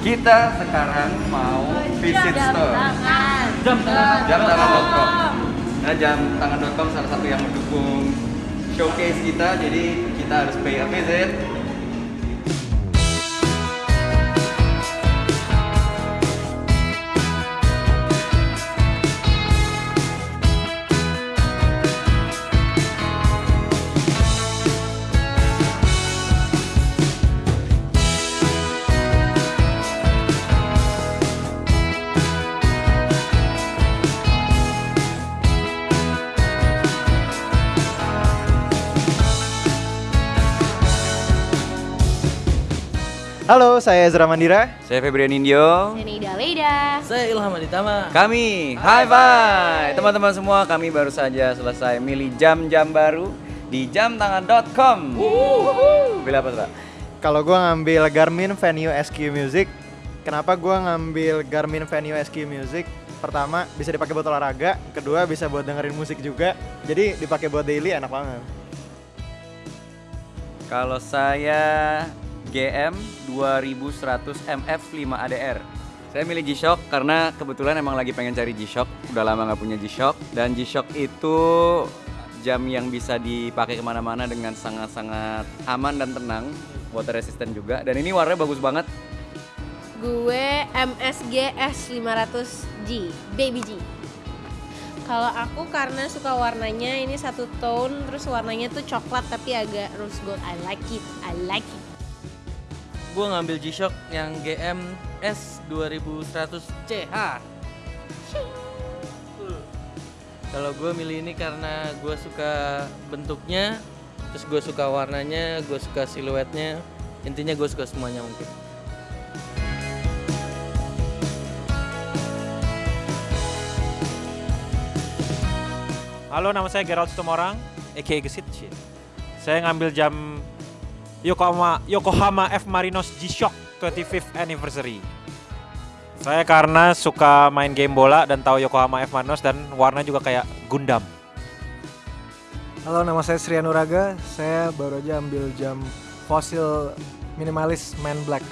Kita sekarang mau visit store. Jam tangan. Jam tangan.com. Nah, jam tangan.com salah satu yang mendukung showcase kita, jadi kita harus pay a visit. Halo, saya Ezra Mandira. Saya Febrian Indio. Ini Ida Leda. Saya Ilham Aditama. Kami, hi bye teman-teman semua. Kami baru saja selesai milih jam-jam baru di jamtangan.com. Pilih apa tuh? Kalau gua ngambil Garmin Venue SQ Music, kenapa gua ngambil Garmin Venue SQ Music? Pertama, bisa dipakai buat olahraga, kedua bisa buat dengerin musik juga. Jadi dipakai buat daily enak banget. Kalau saya GM 2100 MF 5 ADR. Saya milih G-Shock karena kebetulan emang lagi pengen cari G-Shock. Udah lama nggak punya G-Shock. Dan G-Shock itu jam yang bisa dipakai ke mana-mana dengan sangat-sangat aman dan tenang. Water resistant juga. Dan ini warnanya bagus banget. Gue MSG S500G, Baby G. Kalau aku karena suka warnanya ini satu tone, terus warnanya tuh coklat tapi agak rose gold. I like it, I like it. Gue ngambil G-Shock yang GM S2100CH. Kalau gue milih ini karena gue suka bentuknya, terus gue suka warnanya, gue suka siluetnya. Intinya gue suka semuanya mungkin. Halo, nama saya Gerald Sitomorang, aka Gesit. Saya ngambil jam Yokohama Yokohama F Marinos G-Shock 25th anniversary. Saya karena suka main game bola dan tahu Yokohama F Marinos dan warna juga kayak Gundam. Halo, nama saya Sri Anuraga. Saya baru aja ambil jam fosil minimalis Man Black.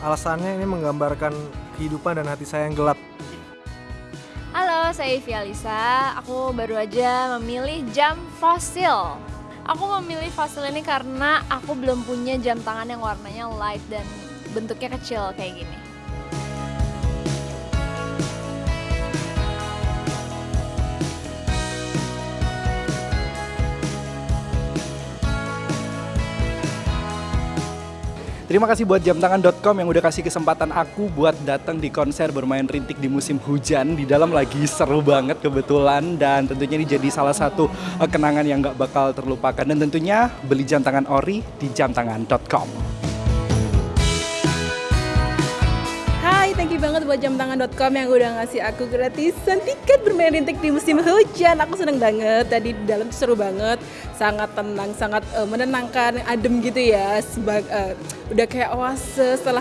Alasannya ini menggambarkan kehidupan dan hati saya yang gelap. Halo, saya Ivy Alisa. Aku baru aja memilih jam fosil. Aku memilih fosil ini karena aku belum punya jam tangan yang warnanya light dan bentuknya kecil kayak gini. Terima kasih buat jamtangan.com yang udah kasih kesempatan aku buat datang di konser bermain rintik di musim hujan. Di dalam lagi seru banget kebetulan dan tentunya ini jadi salah satu eh, kenangan yang gak bakal terlupakan. Dan tentunya beli jam tangan ori di jamtangan.com. thank you banget buat jamtangan.com yang udah ngasih aku gratisan tiket bermain rintik di musim hujan. Aku seneng banget. Tadi di dalam seru banget, sangat tenang, sangat eh, menenangkan, adem gitu ya. Sebag, eh, udah kayak oase setelah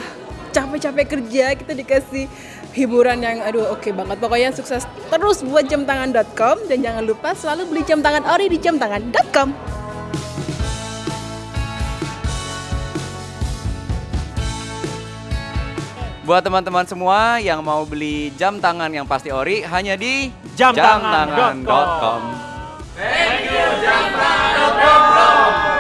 capek-capek kerja kita dikasih hiburan yang aduh oke banget. Pokoknya sukses terus buat jamtangan.com dan jangan lupa selalu beli jam tangan ori di jamtangan.com. Buat teman-teman semua yang mau beli jam tangan yang pasti ori hanya di Jamtangan.com. jamtangan.com. Thank you jamtangan.com.